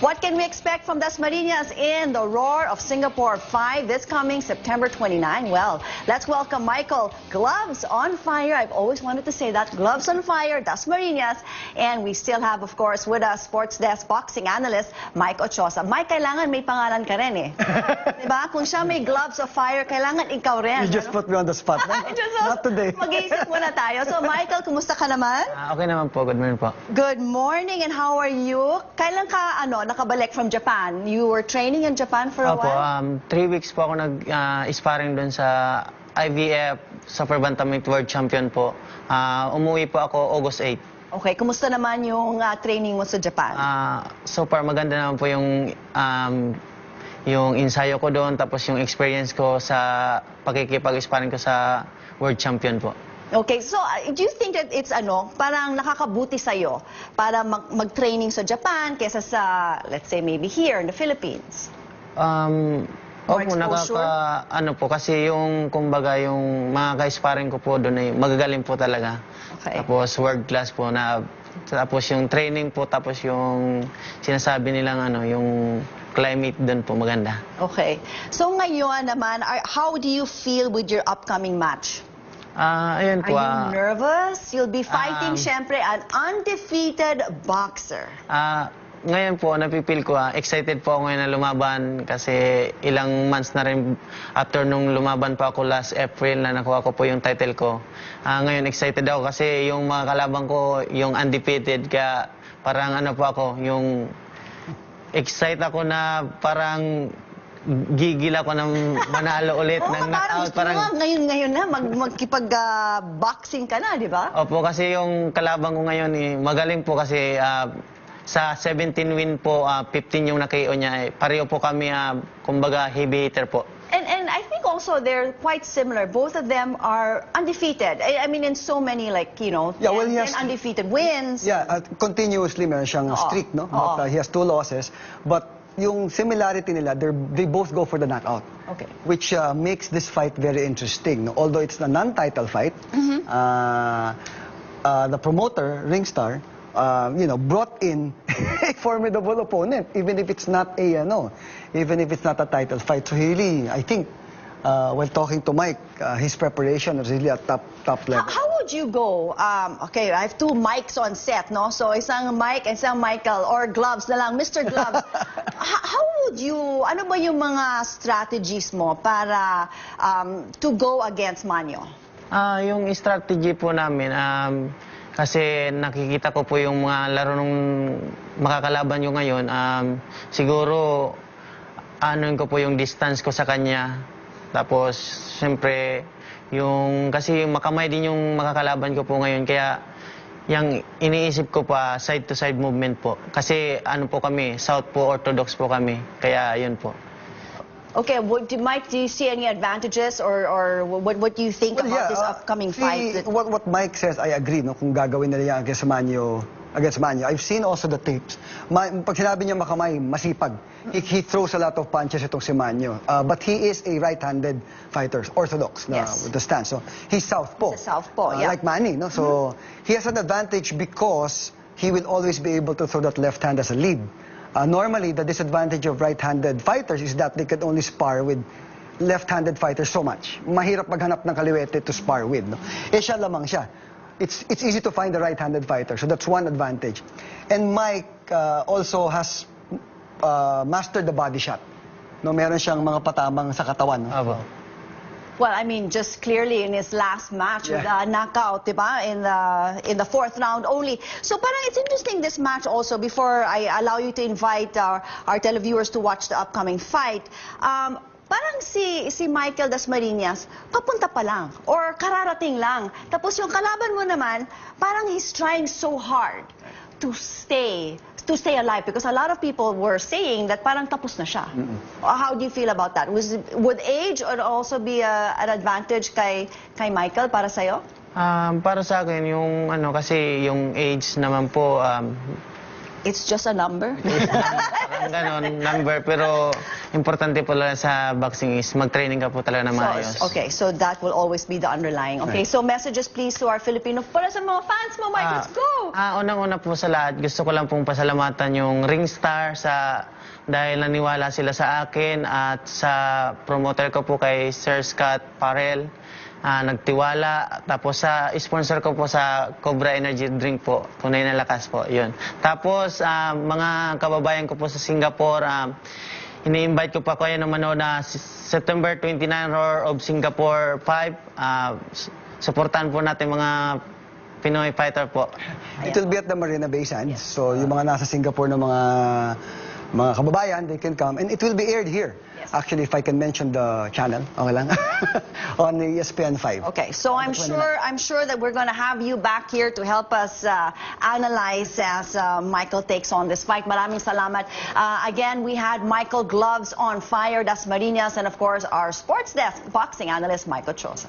What can we expect from Das Marinas in the Roar of Singapore 5 this coming September 29? Well, let's welcome Michael Gloves on Fire. I've always wanted to say that. Gloves on Fire, Das Marinas. And we still have, of course, with us sports desk boxing analyst Mike Ochosa. Mike, kailangan may pangalan ka rin eh. diba? Kung siya may Gloves of Fire, kailangan ikaw rin. You just ano? put me on the spot. no? Just, Not today. Mag-iisip muna tayo. So, Michael, kumusta ka naman? Ah, okay naman po, good morning po. Good morning and how are you? Kailan ka ano nakabalik from Japan? You were training in Japan for a Opo, while? um, three weeks po ako nag-sparring doon sa IVF Super Bantamweight World Champion po. Ah, umuwi po ako August 8. Okay, kumusta naman yung ah, training mo sa Japan? Ah, so far maganda naman po yung um, yung ensayo ko doon tapos yung experience ko sa pakikipag-sparring ko sa World Champion po. Okay, so ah, do you think that it's ano, parang nakakabuti sa'yo para mag- mag-training sa Japan kesa sa, let's say, maybe here in the Philippines? Um, More opo, exposure? nakaka, ano po, kasi yung, kumbaga, yung mga ka-sparring ko po doon ay magagaling po talaga. Okay. Tapos world class po na, tapos yung training po, tapos yung sinasabi nilang ano, yung climate doon po maganda. Okay. So ngayon naman, are- how do you feel with your upcoming match? Ah, Are po. you ah, nervous? You'll be fighting, Um, syempre, an undefeated boxer. Ah, ngayon po, napipil ko, ah, excited po ako ngayon na lumaban kasi ilang months na rin after nung lumaban pa ako last April na nakuha ko po yung title ko. Ah, ngayon excited ako kasi yung mga kalabang ko, yung undefeated, kaya parang ano po ako, yung excited ako na parang gigil ako ng manalo ulit Oo, ng parang knockout. gusto mo nga ngayon, ngayon na, mag, magkipag-boxing ka na, di ba? Opo, kasi yung kalabang ko ngayon, eh, magaling po kasi ah, sa 17 win po, ah, 15 yung nakio niya. Eh. Pareho po kami, ah, kumbaga, heavy hitter po. And, and I think also they're quite similar. Both of them are undefeated. I, I mean, in so many, like, you know, Yeah, well, 10, he has- 10 undefeated wins. Yeah, uh, continuously meron siyang Oo. streak, no? Oo. But, uh, he has two losses. But yung similarity nila, they both go for the knockout. Okay. Which uh, makes this fight very interesting. No? Although it's a non-title fight, Mm-hmm. uh, uh, the promoter, Ringstar, uh, you know, brought in a formidable opponent, even if it's not a, ano, even if it's not a title fight. So really, I think, uh, when talking to Mike, uh, his preparation is really at top, top How, level. how would you go? Um, okay, I have two mics on set, no? So isang Mike, isang Michael, or gloves na lang, Mr. Gloves. How would you, ano ba yung mga strategies mo para um, to go against Manyo? Ah, yung strategy po namin, um, kasi nakikita ko po yung mga laro nung makakalaban nyo ngayon, um, siguro, ano ko po yung distance ko sa kanya. Tapos, siyempre, yung, kasi makamay din yung makakalaban ko po ngayon, kaya, yung iniisip ko pa, side-to-side movement po. Kasi, ano po kami, South po, Orthodox po kami. Kaya, yun po. Okay, what, do, Mike, do you see any advantages or, or what, what do you think Well, about yeah, this uh, upcoming see, fight? that- What, what Mike says, I agree, no? Kung gagawin nila yan against Manyo, against Manyo. I've seen also the tapes. Ma, pag sinabi niya makamay, masipag. He, he throws a lot of punches itong si Manyo. Uh, but he is a right-handed fighter, orthodox na Yes. with the stance. So, he's southpaw. He's a southpaw, Uh, yeah. Like Manny, no? So, he has an advantage because he will always be able to throw that left hand as a lead. Uh, normally, the disadvantage of right-handed fighters is that they can only spar with left-handed fighters so much. Mahirap maghanap ng kaliwete to spar with. No? Eh siya lamang siya. It's, it's easy to find the right-handed fighter, so that's one advantage. And Mike uh, also has uh, mastered the body shot. No, meron siyang mga patamang sa katawan. No? Abo. Well, I mean, just clearly in his last match with Yeah. a knockout, diba? In the in the fourth round only. So, parang it's interesting this match also. Before I allow you to invite our our televiewers to watch the upcoming fight, um, parang si si Michael Dasmariñas papunta pa lang or kararating lang. Tapos yung kalaban mo naman, parang he's trying so hard to stay to stay alive because a lot of people were saying that parang tapos na siya. How do you feel about that? Was would age or also be a, an advantage kay kay Michael para sa'yo? Um, para sa akin, yung ano, kasi yung age naman po, um, It's just a number. ng ganon, number. Pero importante po lang sa boxing is mag-training ka po talaga na maayos. So, okay, so that will always be the underlying. Okay, so messages please to our Filipino, para sa mga fans mo, Mike, let's go! Ah, unang-una po sa lahat, gusto ko lang pong pasalamatan yung Ringstar sa dahil naniwala sila sa akin at sa promoter ko po kay Sir Scott Parel. ah, nagtiwala. Tapos sa sponsor ko po sa Cobra Energy Drink po, tunay na lakas po, yun. Tapos ah, mga kababayan ko po sa Singapore, ah, ini-invite ko pa kayo na manood na September 29 Roar of Singapore 5. Ah, s- supportan po natin mga Pinoy fighter po. It will be at the Marina Bay Sands. So yung mga nasa Singapore na mga mga kababayan, they can come. And it will be aired here. Yes. Actually, if I can mention the channel, okay lang? On the ESPN 5. Okay, so I'm sure I'm sure that we're going to have you back here to help us uh, analyze as uh, Michael takes on this fight. Maraming salamat. Uh, again, we had Michael Gloves on fire, Das Marinas, and of course our sports desk boxing analyst Michael Chosa.